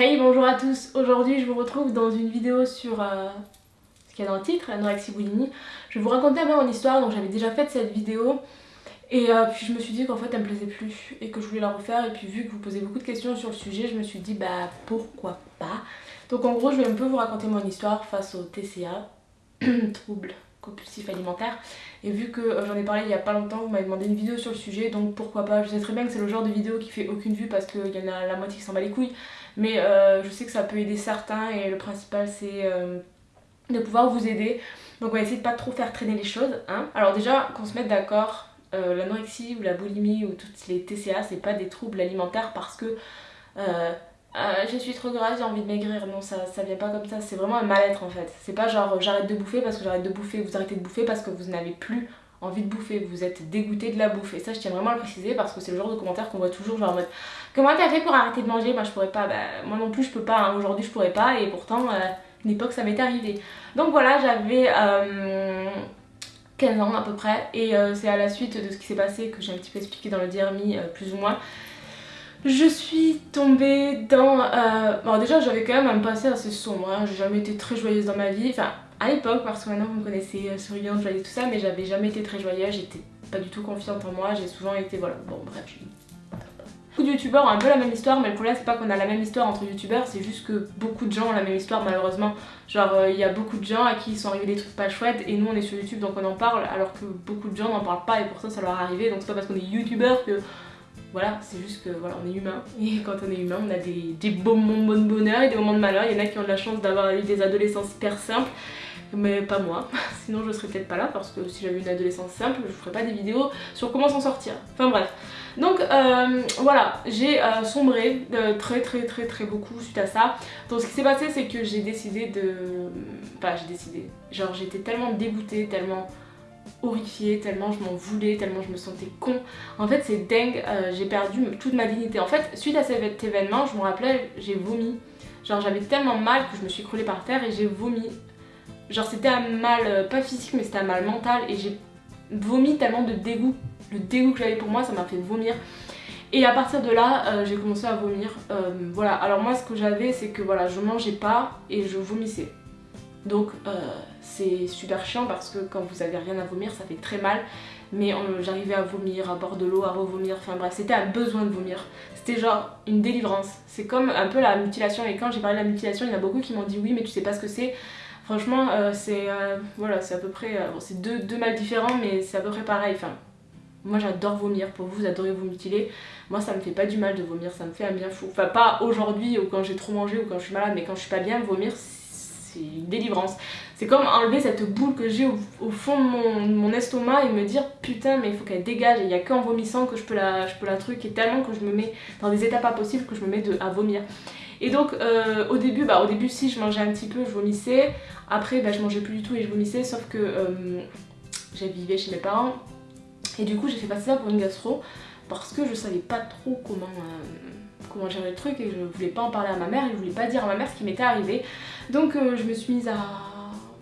Hey bonjour à tous, aujourd'hui je vous retrouve dans une vidéo sur euh, ce qu'il y a dans le titre, l'anorexie boulimie. Je vais vous raconter un peu mon histoire, donc j'avais déjà fait cette vidéo. Et euh, puis je me suis dit qu'en fait elle me plaisait plus et que je voulais la refaire. Et puis vu que vous posez beaucoup de questions sur le sujet, je me suis dit bah pourquoi pas? Donc en gros je vais un peu vous raconter mon histoire face au TCA, trouble compulsif alimentaire et vu que euh, j'en ai parlé il y a pas longtemps vous m'avez demandé une vidéo sur le sujet donc pourquoi pas? Je sais très bien que c'est le genre de vidéo qui fait aucune vue parce qu'il y en a la moitié qui s'en bat les couilles mais euh, je sais que ça peut aider certains et le principal c'est euh, de pouvoir vous aider donc on va essayer de pas trop faire traîner les choses hein. alors déjà qu'on se mette d'accord l'anorexie ou la boulimie ou toutes les TCA c'est pas des troubles alimentaires parce que euh, je suis trop grasse, j'ai envie de maigrir. Non, ça, ça vient pas comme ça. C'est vraiment un mal-être en fait. C'est pas genre j'arrête de bouffer parce que j'arrête de bouffer, vous arrêtez de bouffer parce que vous n'avez plus envie de bouffer, vous êtes dégoûté de la bouffe. Et ça, je tiens vraiment à le préciser parce que c'est le genre de commentaire qu'on voit toujours genre en mode Comment t'as fait pour arrêter de manger? Moi, je pourrais pas. Bah, moi non plus, je peux pas. Hein. Aujourd'hui, je pourrais pas. Et pourtant, euh, une époque, ça m'est arrivé. Donc voilà, j'avais. 15 euh, ans à peu près et c'est à la suite de ce qui s'est passé que j'ai un petit peu expliqué dans le DRMI plus ou moins je suis tombée dans... Euh... Bon déjà j'avais quand même un passé assez sombre, hein. j'ai jamais été très joyeuse dans ma vie, enfin à l'époque parce que maintenant vous me connaissez euh, souriante, joyeuse tout ça, mais j'avais jamais été très joyeuse, j'étais pas du tout confiante en moi, j'ai souvent été voilà, bon bref, Beaucoup de youtubeurs ont un peu la même histoire, mais le problème c'est pas qu'on a la même histoire entre youtubeurs, c'est juste que beaucoup de gens ont la même histoire malheureusement. Genre euh, il y a beaucoup de gens à qui ils sont arrivés des trucs pas chouettes et nous on est sur youtube donc on en parle alors que beaucoup de gens n'en parlent pas et pour ça ça leur est arrivé donc c'est pas parce qu'on est youtubeur que voilà, c'est juste que voilà, on est humain et quand on est humain, on a des, des moments de bonheur et des moments de malheur. Il y en a qui ont de la chance d'avoir eu des adolescences hyper simples, mais pas moi. Sinon, je serais peut-être pas là parce que si j'avais une adolescence simple, je ferais pas des vidéos sur comment s'en sortir. Enfin bref. Donc euh, voilà, j'ai euh, sombré euh, très très très très beaucoup suite à ça. Donc ce qui s'est passé, c'est que j'ai décidé de... Enfin, j'ai décidé. Genre, j'étais tellement dégoûtée, tellement horrifiée, tellement je m'en voulais, tellement je me sentais con. En fait c'est dingue, j'ai perdu toute ma dignité. En fait suite à cet événement, je me rappelais, j'ai vomi. Genre j'avais tellement mal que je me suis croulée par terre et j'ai vomi. Genre c'était un mal, euh, pas physique mais c'était un mal mental et j'ai vomi tellement de dégoût. Le dégoût que j'avais pour moi ça m'a fait vomir. Et à partir de là, euh, j'ai commencé à vomir. voilà, alors moi ce que j'avais c'est que voilà, je mangeais pas et je vomissais. Donc euh, c'est super chiant parce que quand vous avez rien à vomir ça fait très mal mais j'arrivais à vomir, à boire de l'eau, à revomir, enfin bref c'était un besoin de vomir c'était genre une délivrance c'est comme un peu la mutilation et quand j'ai parlé de la mutilation il y en a beaucoup qui m'ont dit oui mais tu sais pas ce que c'est franchement euh, c'est euh, voilà c'est à peu près c'est deux, deux mal différents mais c'est à peu près pareil. Enfin moi j'adore vomir, pour vous vous adorez vous mutiler moi ça me fait pas du mal de vomir, ça me fait un bien fou. Enfin pas aujourd'hui ou quand j'ai trop mangé ou quand je suis malade mais quand je suis pas bien vomir c'est une délivrance. C'est comme enlever cette boule que j'ai au, fond de mon, estomac et me dire putain mais il faut qu'elle dégage. Il n'y a qu'en vomissant que je peux la, je peux la truc et tellement que je me mets dans des états pas possibles que je me mets à vomir. Et donc euh, au début, bah au début si je mangeais un petit peu, je vomissais. Après bah, je mangeais plus du tout et je vomissais sauf que euh, j'habitais chez mes parents et du coup j'ai fait passer ça pour une gastro parce que je savais pas trop comment... Euh, comment gérer le truc et je voulais pas en parler à ma mère et je voulais pas dire à ma mère ce qui m'était arrivé. Donc euh, je me suis mise à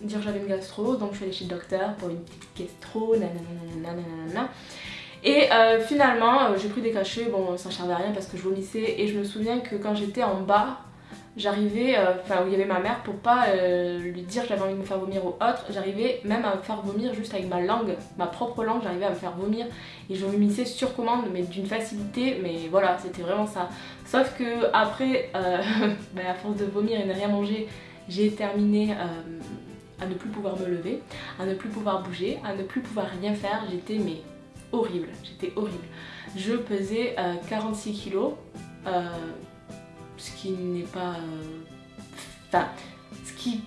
dire j'avais une gastro, donc je suis allée chez le docteur pour une petite gastro, nanana. Et euh, finalement euh, j'ai pris des cachets, bon ça ne servait à rien parce que je vomissais. Et je me souviens que quand j'étais en bas j'arrivais, euh, enfin où il y avait ma mère pour pas lui dire que j'avais envie de me faire vomir ou autre, j'arrivais même à me faire vomir juste avec ma langue, ma propre langue, j'arrivais à me faire vomir. Et je vomissais sur commande mais d'une facilité, mais voilà c'était vraiment ça. Sauf que après, bah, à force de vomir et de rien manger, j'ai terminé à ne plus pouvoir me lever, à ne plus pouvoir bouger, à ne plus pouvoir rien faire, j'étais mais horrible, j'étais horrible. Je pesais 46 kilos, ce qui n'est pas... Euh, enfin, ce qui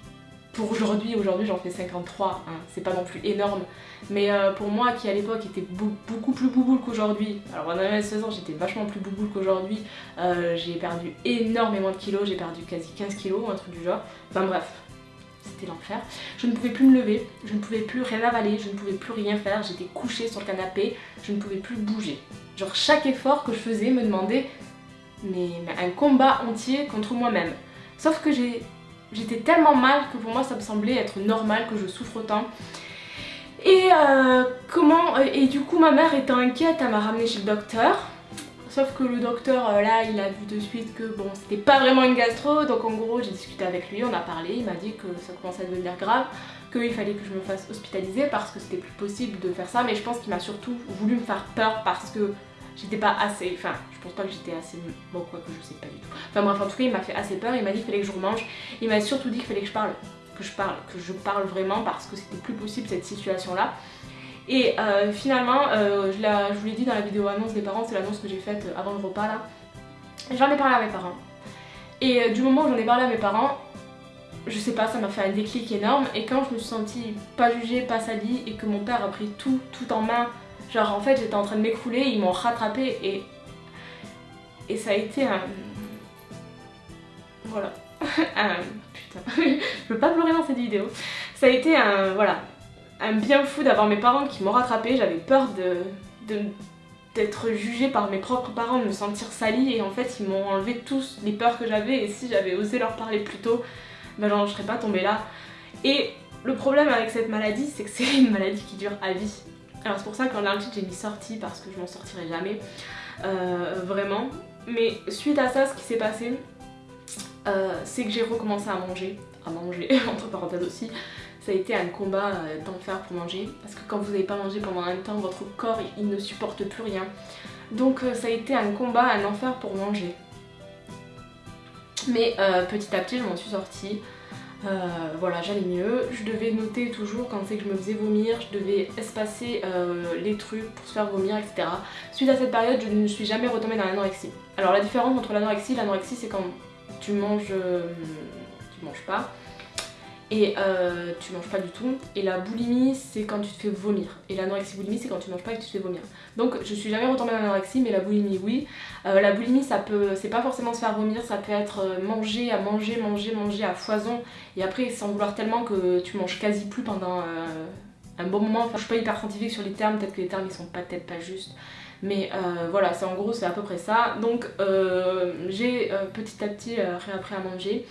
pour aujourd'hui, aujourd'hui j'en fais 53, hein, c'est pas non plus énorme, mais euh, pour moi qui à l'époque était beaucoup plus bouboule qu'aujourd'hui, alors en avait 16 ans j'étais vachement plus bouboule qu'aujourd'hui, euh, j'ai perdu énormément de kilos, j'ai perdu quasi 15 kilos, un truc du genre, enfin bref, l'enfer. Je ne pouvais plus me lever, je ne pouvais plus rien avaler, je ne pouvais plus rien faire, j'étais couchée sur le canapé, je ne pouvais plus bouger. Genre chaque effort que je faisais me demandait mais, un combat entier contre moi-même. Sauf que j'étais tellement mal que pour moi ça me semblait être normal que je souffre autant. Et euh, comment et du coup ma mère étant inquiète, elle m'a ramené chez le docteur. Sauf que le docteur euh, là il a vu de suite que bon c'était pas vraiment une gastro donc en gros j'ai discuté avec lui, on a parlé, il m'a dit que ça commençait à devenir grave, qu'il fallait que je me fasse hospitaliser parce que c'était plus possible de faire ça mais je pense qu'il m'a surtout voulu me faire peur parce que j'étais pas assez, enfin je pense pas que j'étais assez, bon quoi que je sais pas du tout. Enfin bref en tout cas il m'a fait assez peur, il m'a dit qu'il fallait que je remange, il m'a surtout dit qu'il fallait que je parle, que je parle, que je parle vraiment parce que c'était plus possible cette situation là. Et euh, finalement, euh, je, vous l'ai dit dans la vidéo annonce des parents, c'est l'annonce que j'ai faite avant le repas là. J'en ai parlé à mes parents. Et euh, du moment où j'en ai parlé à mes parents, je sais pas, ça m'a fait un déclic énorme. Et quand je me suis sentie pas jugée, pas salie, et que mon père a pris tout, tout en main, genre en fait j'étais en train de m'écrouler, ils m'ont rattrapé et... Et ça a été un... Voilà. Putain, je peux pas pleurer dans cette vidéo. Ça a été un... Voilà un bien fou d'avoir mes parents qui m'ont rattrapé. J'avais peur de, d'être jugée par mes propres parents, de me sentir salie et en fait ils m'ont enlevé tous les peurs que j'avais et si j'avais osé leur parler plus tôt, ben genre je serais pas tombée là. Et le problème avec cette maladie c'est que c'est une maladie qui dure à vie. Alors c'est pour ça qu'en titre j'ai mis sortie parce que je m'en sortirai jamais, euh, vraiment. Mais suite à ça ce qui s'est passé euh, c'est que j'ai recommencé à manger, à manger entre parenthèses aussi, ça a été un combat euh, d'enfer pour manger parce que quand vous n'avez pas mangé pendant un temps, votre corps il ne supporte plus rien. Donc euh, ça a été un combat, un enfer pour manger. Mais euh, petit à petit je m'en suis sortie. voilà, j'allais mieux. Je devais noter toujours quand c'est que je me faisais vomir, je devais espacer les trucs pour se faire vomir, etc. Suite à cette période, je ne suis jamais retombée dans l'anorexie. Alors la différence entre l'anorexie, l'anorexie c'est quand tu manges, tu manges pas, et euh, tu manges pas du tout. Et la boulimie, c'est quand tu te fais vomir. Et l'anorexie boulimie, c'est quand tu manges pas et que tu te fais vomir. Donc je suis jamais retombée dans l'anorexie, mais la boulimie, oui. Euh, la boulimie, ça peut, c'est pas forcément se faire vomir, ça peut être euh, manger, à manger, manger, manger à foison. Et après, sans vouloir tellement que tu manges quasi plus pendant un bon moment. Enfin, je suis pas hyper scientifique sur les termes, peut-être que les termes ils sont peut-être pas justes. Mais voilà, c'est en gros, c'est à peu près ça. Donc j'ai petit à petit réappris à manger.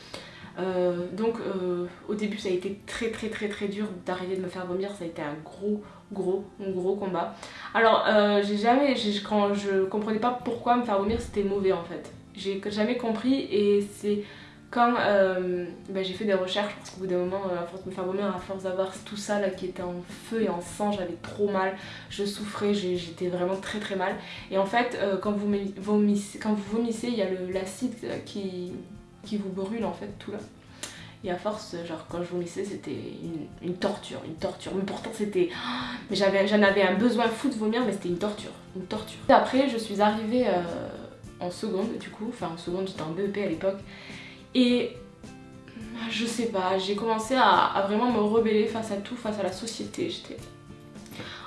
Euh, donc euh, au début ça a été très très très très dur d'arriver de me faire vomir, ça a été un gros gros gros combat. Alors euh, j'ai jamais, quand je comprenais pas pourquoi me faire vomir c'était mauvais en fait. J'ai jamais compris et c'est quand ben, j'ai fait des recherches parce qu'au bout d'un moment à force de me faire vomir, à force d'avoir tout ça là qui était en feu et en sang, j'avais trop mal, je souffrais, j'étais vraiment très très mal. Et en fait quand, vous vomissez, quand vous vomissez il y a l'acide qui qui vous brûle en fait tout là. Et à force, genre quand je vomissais, c'était une, torture, une torture. Mais pourtant c'était... Mais j'en avais un besoin fou de vomir, mais c'était une torture, une torture. Après, je suis arrivée euh, en seconde du coup, enfin en seconde, j'étais en BEP à l'époque. Et je sais pas, j'ai commencé à, vraiment me rebeller face à tout, face à la société. J'étais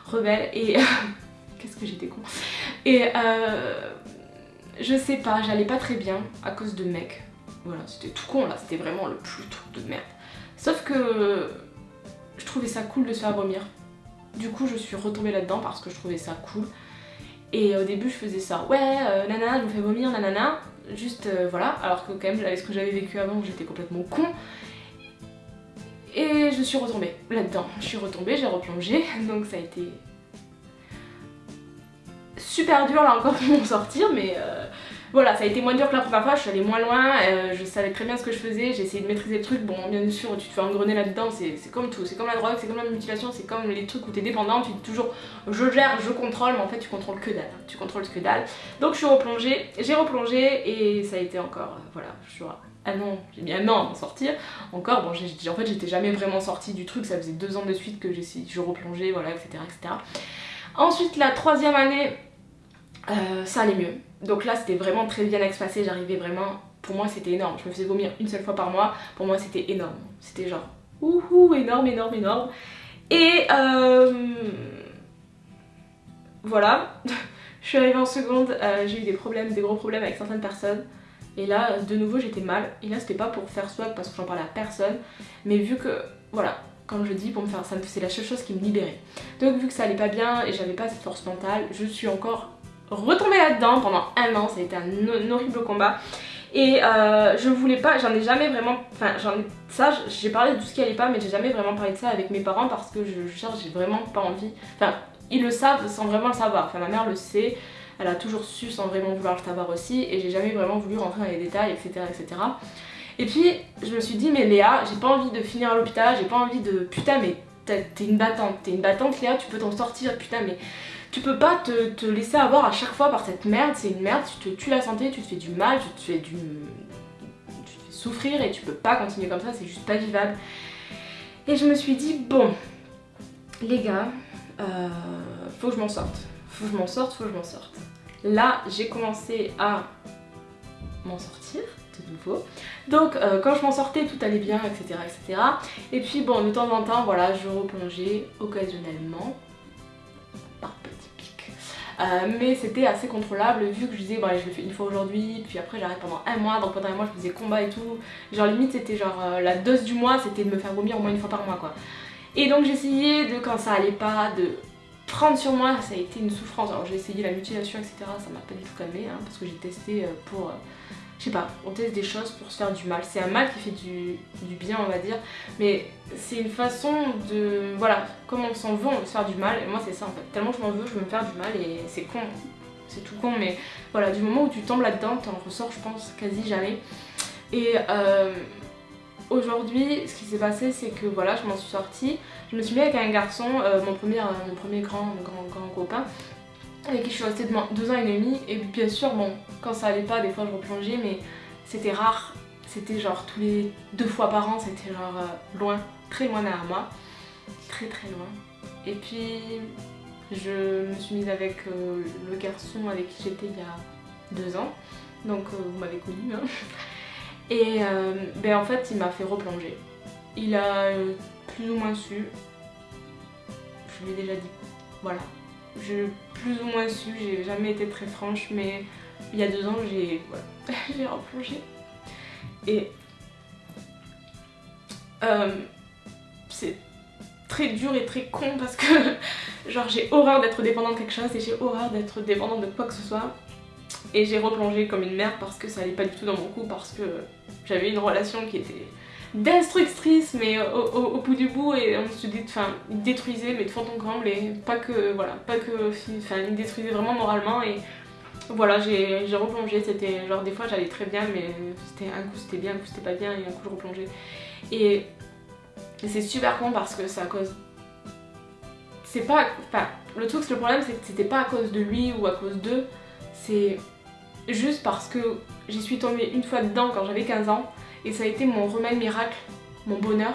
rebelle et... Qu'est-ce que j'étais con. Et euh, je sais pas, j'allais pas très bien à cause de mecs voilà, c'était tout con là, c'était vraiment le plus truc de merde. Sauf que je trouvais ça cool de se faire vomir. Du coup, je suis retombée là-dedans parce que je trouvais ça cool. Et au début, je faisais ça, ouais, euh, nanana, je me fais vomir, nanana. Juste, euh, voilà, alors que quand même, avec ce que j'avais vécu avant, j'étais complètement con. Et je suis retombée là-dedans. Je suis retombée, j'ai replongé, donc ça a été super dur là encore pour m'en sortir, mais euh, voilà, ça a été moins dur que la première fois, je suis allée moins loin, euh, je savais très bien ce que je faisais, j'ai essayé de maîtriser le truc. Bon, bien sûr, tu te fais engrener là-dedans, c'est comme tout, c'est comme la drogue, c'est comme la mutilation, c'est comme les trucs où t'es dépendant, tu dis toujours je gère, je contrôle, mais en fait tu contrôles que dalle, tu contrôles que dalle. Donc je suis replongée, j'ai replongé et ça a été encore, euh, voilà, je suis ah non, j'ai mis un an à m'en sortir. Encore, bon, en fait j'étais jamais vraiment sortie du truc, ça faisait deux ans de suite que je replongeais, voilà, etc., etc. Ensuite, la troisième année, euh, ça allait mieux. Donc là c'était vraiment très bien espacé, j'arrivais vraiment, pour moi c'était énorme, je me faisais vomir une seule fois par mois, pour moi c'était énorme, c'était genre ouhou énorme énorme énorme. Et euh, voilà, je suis arrivée en seconde, euh, j'ai eu des problèmes, des gros problèmes avec certaines personnes. Et là, de nouveau, j'étais mal. Et là, c'était pas pour faire swag parce que j'en parlais à personne. Mais vu que, voilà, comme je dis, pour me faire ça, c'est la seule chose qui me libérait. Donc, vu que ça allait pas bien et j'avais pas cette force mentale, je suis encore retombée là-dedans pendant un an, ça a été un, horrible combat. Et euh, je voulais pas, j'en ai jamais vraiment, enfin j'en ai, ça j'ai parlé de tout ce qui allait pas mais j'ai jamais vraiment parlé de ça avec mes parents parce que je cherche, j'ai vraiment pas envie, enfin ils le savent sans vraiment le savoir, enfin ma mère le sait, elle a toujours su sans vraiment vouloir le savoir aussi et j'ai jamais vraiment voulu rentrer dans les détails etc etc. Et puis je me suis dit mais Léa j'ai pas envie de finir à l'hôpital, j'ai pas envie de putain mais t'es une battante, t'es une battante Léa tu peux t'en sortir putain mais tu peux pas te, laisser avoir à chaque fois par cette merde, c'est une merde, tu te tues la santé, tu te fais du mal, tu te fais du... tu te fais souffrir et tu peux pas continuer comme ça, c'est juste pas vivable. Et je me suis dit, bon, les gars, euh, faut que je m'en sorte, faut que je m'en sorte, faut que je m'en sorte. Là, j'ai commencé à m'en sortir de nouveau. Donc euh, quand je m'en sortais, tout allait bien, etc., etc. Et puis bon, de temps en temps, voilà, je replongeais occasionnellement euh, mais c'était assez contrôlable vu que je disais bon je le fais une fois aujourd'hui puis après j'arrête pendant un mois donc pendant un mois je faisais combat et tout. Genre limite c'était genre euh, la dose du mois c'était de me faire vomir au moins une fois par mois quoi. Et donc j'essayais de quand ça allait pas de prendre sur moi ça a été une souffrance. Alors j'ai essayé la mutilation etc ça m'a pas du tout calmé hein, parce que j'ai testé euh, pour je sais pas, on teste des choses pour se faire du mal. C'est un mal qui fait du, bien, on va dire, mais c'est une façon de... Voilà, comme on s'en veut, on veut se faire du mal, et moi c'est ça en fait. Tellement je m'en veux, je veux me faire du mal, et c'est con, c'est tout con, mais voilà, du moment où tu tombes là-dedans, t'en ressors, je pense, quasi jamais. Et euh, aujourd'hui, ce qui s'est passé, c'est que voilà, je m'en suis sortie, je me suis mis avec un garçon, euh, mon, premier, euh, mon premier grand, grand, grand copain, avec qui je suis restée deux ans et demi. Et bien sûr bon quand ça allait pas des fois je replongeais mais c'était rare. C'était genre tous les deux fois par an c'était genre euh, loin très loin derrière moi. Très très loin. Et puis je me suis mise avec euh, le garçon avec qui j'étais il y a deux ans. Donc euh, vous m'avez connue hein. et ben en fait il m'a fait replonger. Il a plus ou moins su. Je lui ai déjà dit. Voilà j'ai plus ou moins su, j'ai jamais été très franche, mais il y a deux ans, j'ai voilà, replongé. Et euh, c'est très dur et très con parce que genre j'ai horreur d'être dépendante de quelque chose et j'ai horreur d'être dépendante de quoi que ce soit. Et j'ai replongé comme une merde parce que ça allait pas du tout dans mon coup, parce que j'avais une relation qui était destructrice mais au, bout du bout et on se dit enfin détruisait mais de fond en comble et pas que voilà pas que enfin il détruisait vraiment moralement et voilà j'ai replongé c'était genre des fois j'allais très bien mais c'était un coup c'était bien un coup c'était pas bien et un coup je replongeais. Et, c'est super con parce que c'est à cause c'est pas enfin le truc le problème c'est que c'était pas à cause de lui ou à cause d'eux c'est juste parce que j'y suis tombée une fois dedans quand j'avais 15 ans et ça a été mon remède miracle, mon bonheur.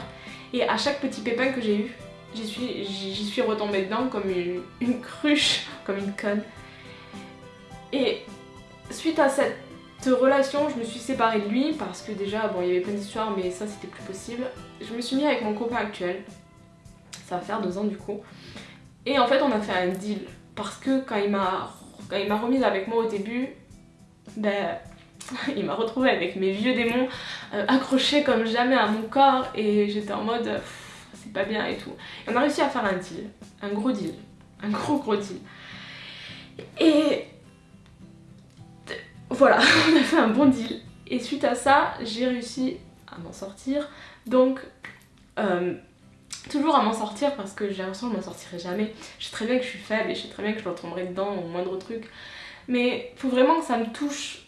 Et à chaque petit pépin que j'ai eu, j'y suis, retombée dedans comme une, cruche, comme une conne. Et suite à cette relation, je me suis séparée de lui parce que déjà, bon, il y avait plein d'histoires, mais ça c'était plus possible. Je me suis mis avec mon copain actuel, ça va faire deux ans du coup. Et en fait, on a fait un deal parce que quand il m'a remise avec moi au début, ben il m'a retrouvée avec mes vieux démons euh, accrochés comme jamais à mon corps et j'étais en mode c'est pas bien et tout. Et on a réussi à faire un deal, un gros deal, un gros gros deal. Et voilà, on a fait un bon deal. Et suite à ça, j'ai réussi à m'en sortir. Donc, euh, toujours à m'en sortir parce que j'ai l'impression que je m'en sortirai jamais. Je sais très bien que je suis faible et je sais très bien que je retomberai dedans au moindre truc. Mais faut vraiment que ça me touche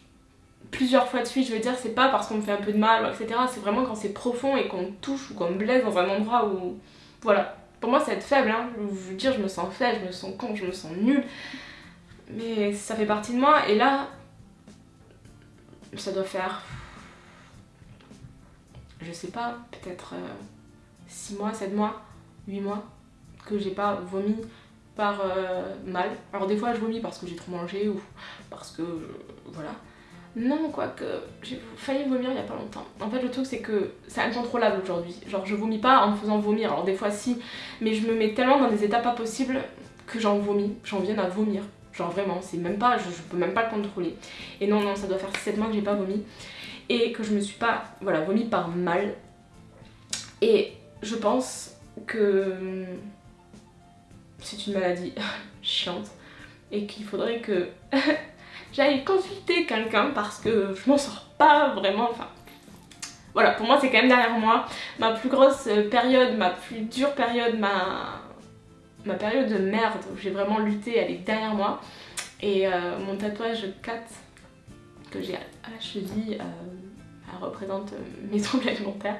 plusieurs fois de suite, je veux dire, c'est pas parce qu'on me fait un peu de mal, etc. C'est vraiment quand c'est profond et qu'on touche ou qu'on me blesse dans un endroit où... Voilà. Pour moi, c'est être faible, hein. Je veux dire, je me sens faible, je me sens con, je me sens nulle. Mais ça fait partie de moi, et là... Ça doit faire... Je sais pas, peut-être 6 euh, mois, 7 mois, 8 mois que j'ai pas vomi par euh, mal. Alors des fois je vomis parce que j'ai trop mangé ou parce que... voilà. Non, quoique, j'ai failli vomir il y a pas longtemps. En fait, le truc, c'est que c'est incontrôlable aujourd'hui. Genre, je vomis pas en me faisant vomir. Alors, des fois, si, mais je me mets tellement dans des états pas possibles que j'en vomis. J'en viens à vomir. Genre, vraiment, c'est même pas, je, peux même pas le contrôler. Et non, non, ça doit faire 7 mois que j'ai pas vomi. Et que je me suis pas, voilà, vomi par mal. Et je pense que c'est une maladie chiante et qu'il faudrait que j'aille consulter quelqu'un parce que je m'en sors pas vraiment, enfin voilà, pour moi c'est quand même derrière moi. Ma plus grosse période, ma plus dure période, ma, ma période de merde où j'ai vraiment lutté, elle est derrière moi. Et euh, mon tatouage 4 que j'ai à la cheville euh, représente mes troubles alimentaires.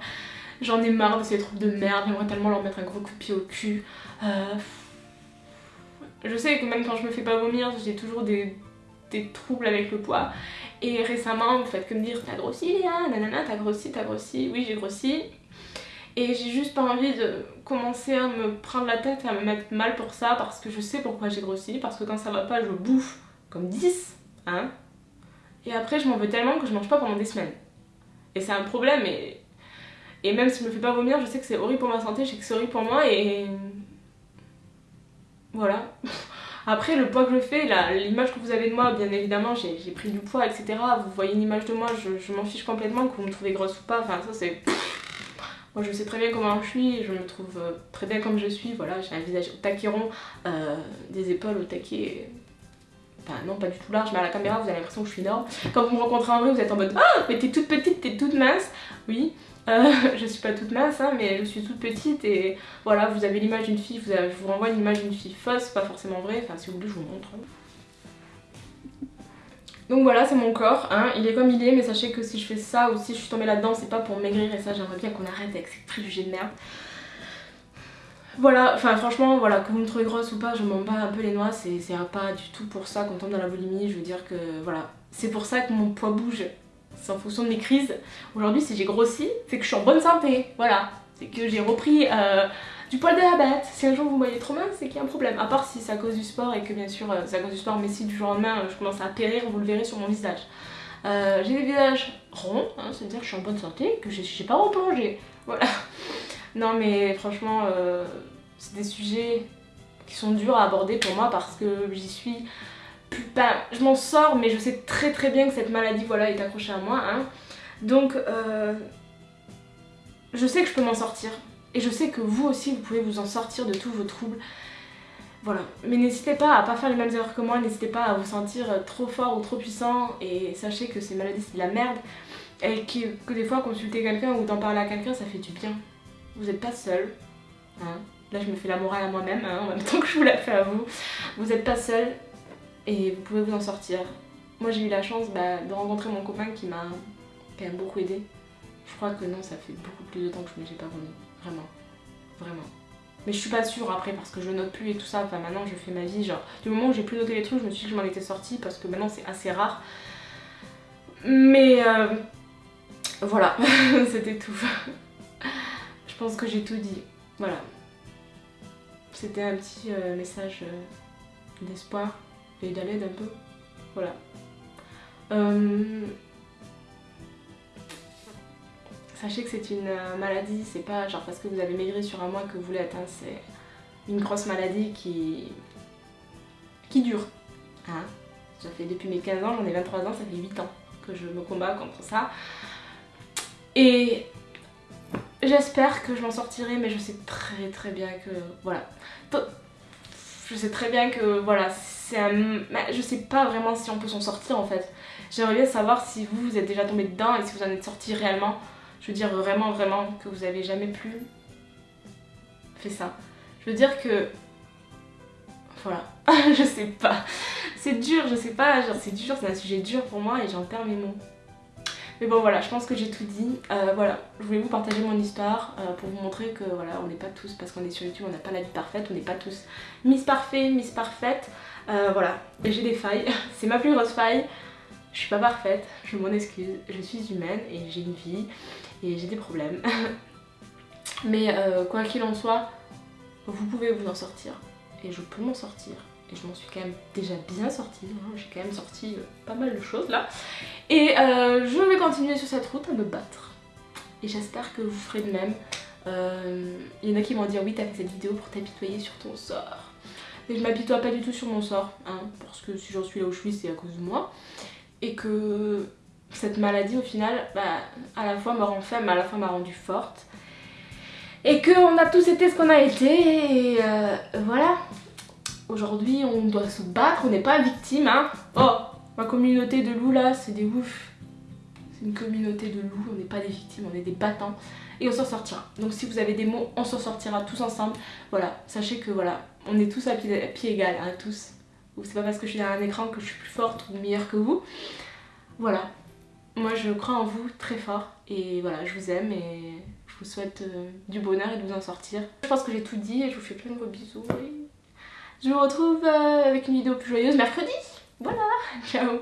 J'en ai marre de ces trucs de merde, j'aimerais tellement leur mettre un gros coup de pied au cul. je sais que même quand je me fais pas vomir, j'ai toujours des, des troubles avec le poids. Et récemment, vous faites que me dire T'as grossi, Léa Nanana, t'as grossi, t'as grossi. Oui, j'ai grossi. Et j'ai juste pas envie de commencer à me prendre la tête et à me mettre mal pour ça parce que je sais pourquoi j'ai grossi. Parce que quand ça va pas, je bouffe comme 10. Hein et après, je m'en veux tellement que je mange pas pendant des semaines. Et c'est un problème. Et, et même si je me fais pas vomir, je sais que c'est horrible pour ma santé, je sais que c'est horrible pour moi. Et. Voilà. Après, le poids que je fais, l'image que vous avez de moi, bien évidemment, j'ai pris du poids, etc. Vous voyez une image de moi, je, m'en fiche complètement, que vous me trouvez grosse ou pas. Enfin, ça, c'est. Moi, je sais très bien comment je suis, je me trouve euh, très bien comme je suis. Voilà, j'ai un visage au taquet rond, euh, des épaules au taquet. Enfin, non, pas du tout large, mais à la caméra, vous avez l'impression que je suis énorme. Quand vous me rencontrez en vrai, vous êtes en mode Ah, mais t'es toute petite, t'es toute mince. Oui, euh, je suis pas toute mince, hein, mais je suis toute petite et voilà, vous avez l'image d'une fille, je vous renvoie une image d'une fille fausse, pas forcément vraie, enfin si vous voulez je vous montre. Donc voilà, c'est mon corps, hein. il est comme il est, mais sachez que si je fais ça ou si je suis tombée là-dedans, c'est pas pour maigrir et ça j'aimerais bien qu'on arrête avec ces préjugés de merde. Voilà, enfin franchement, voilà, que vous me trouvez grosse ou pas, je m'en bats un peu les noix, c'est pas du tout pour ça qu'on tombe dans la boulimie, je veux dire que voilà, c'est pour ça que mon poids bouge, c'est en fonction de mes crises. Aujourd'hui, si j'ai grossi, c'est que je suis en bonne santé. Voilà. C'est que j'ai repris euh, du poil de la bête. Si un jour vous voyez trop mince, c'est qu'il y a un problème. À part si c'est à cause du sport et que bien sûr euh, c'est à cause du sport, mais si du jour au lendemain je commence à périr, vous le verrez sur mon visage. Euh, j'ai des visages ronds, hein, c'est-à-dire que je suis en bonne santé, que j'ai pas replongé. Voilà. Non mais franchement, c'est des sujets qui sont durs à aborder pour moi parce que j'y suis ben, je m'en sors, mais je sais très très bien que cette maladie voilà, est accrochée à moi. Hein. Donc, euh, je sais que je peux m'en sortir. Et je sais que vous aussi, vous pouvez vous en sortir de tous vos troubles. Voilà. Mais n'hésitez pas à pas faire les mêmes erreurs que moi, n'hésitez pas à vous sentir trop fort ou trop puissant. Et sachez que ces maladies, c'est de la merde. Et que, des fois, consulter quelqu'un ou d'en parler à quelqu'un, ça fait du bien. Vous n'êtes pas seul. Hein. Là, je me fais la morale à moi-même, hein, en même temps que je vous la fais à vous. Vous n'êtes pas seul et vous pouvez vous en sortir. Moi j'ai eu la chance bah, de rencontrer mon copain qui m'a quand même beaucoup aidé. Je crois que non, ça fait beaucoup plus de temps que je ne j'ai pas vomi. Vraiment. Vraiment. Mais je suis pas sûre après parce que je note plus et tout ça. Enfin maintenant je fais ma vie. Genre du moment où j'ai plus noté les trucs, je me suis dit que je m'en étais sortie parce que maintenant c'est assez rare. Mais euh, voilà, c'était tout. je pense que j'ai tout dit. Voilà. C'était un petit euh, message euh, d'espoir et d'aller un peu. Voilà. Euh, sachez que c'est une euh, maladie, c'est pas genre parce que vous avez maigri sur un mois que vous voulez atteindre, c'est une grosse maladie qui, qui dure. Hein? Ça fait depuis mes 15 ans, j'en ai 23 ans, ça fait 8 ans que je me combats contre ça. Et j'espère que je m'en sortirai, mais je sais très très bien que... Voilà. Je sais très bien que voilà, c'est un... Je sais pas vraiment si on peut s'en sortir en fait. J'aimerais bien savoir si vous, vous êtes déjà tombé dedans et si vous en êtes sorti réellement. Je veux dire vraiment vraiment que vous avez jamais plus fait ça. Je veux dire que... Voilà, je sais pas. C'est dur, je sais pas, c'est dur, c'est un sujet dur pour moi et j'en perds mes mots. Mais bon voilà, je pense que j'ai tout dit. Euh, voilà, je voulais vous partager mon histoire euh, pour vous montrer que voilà, on n'est pas tous, parce qu'on est sur YouTube, on n'a pas la vie parfaite, on n'est pas tous Miss Parfait, Miss Parfaite. Euh, voilà, j'ai des failles, c'est ma plus grosse faille. Je suis pas parfaite, je m'en excuse, je suis humaine et j'ai une vie et j'ai des problèmes. Mais quoi qu'il en soit, vous pouvez vous en sortir et je peux m'en sortir et je m'en suis quand même déjà bien sortie, hein. j'ai quand même sorti euh, pas mal de choses là. Et euh, je vais continuer sur cette route à me battre. Et j'espère que vous ferez de même. Euh, il y en a qui vont dire oui t'as fait cette vidéo pour t'apitoyer sur ton sort. Mais je m'apitoie pas du tout sur mon sort, hein, parce que si j'en suis là où je suis c'est à cause de moi. Et que cette maladie au final, bah, à la fois m'a rend faible à la fois m'a rendue forte. Et qu'on a tous été ce qu'on a été et voilà, Aujourd'hui, on doit se battre, on n'est pas victime, hein. Oh, ma communauté de loups là, c'est des ouf. C'est une communauté de loups, on n'est pas des victimes, on est des battants. Et on s'en sortira. Donc si vous avez des mots, on s'en sortira tous ensemble. Voilà, sachez que voilà, on est tous à pied, à égal, hein, tous. C'est pas parce que je suis derrière un écran que je suis plus forte ou meilleure que vous. Voilà, moi je crois en vous très fort et voilà je vous aime et je vous souhaite euh, du bonheur et de vous en sortir. Je pense que j'ai tout dit et je vous fais plein de gros bisous. Je vous retrouve euh, avec une vidéo plus joyeuse mercredi. Voilà, ciao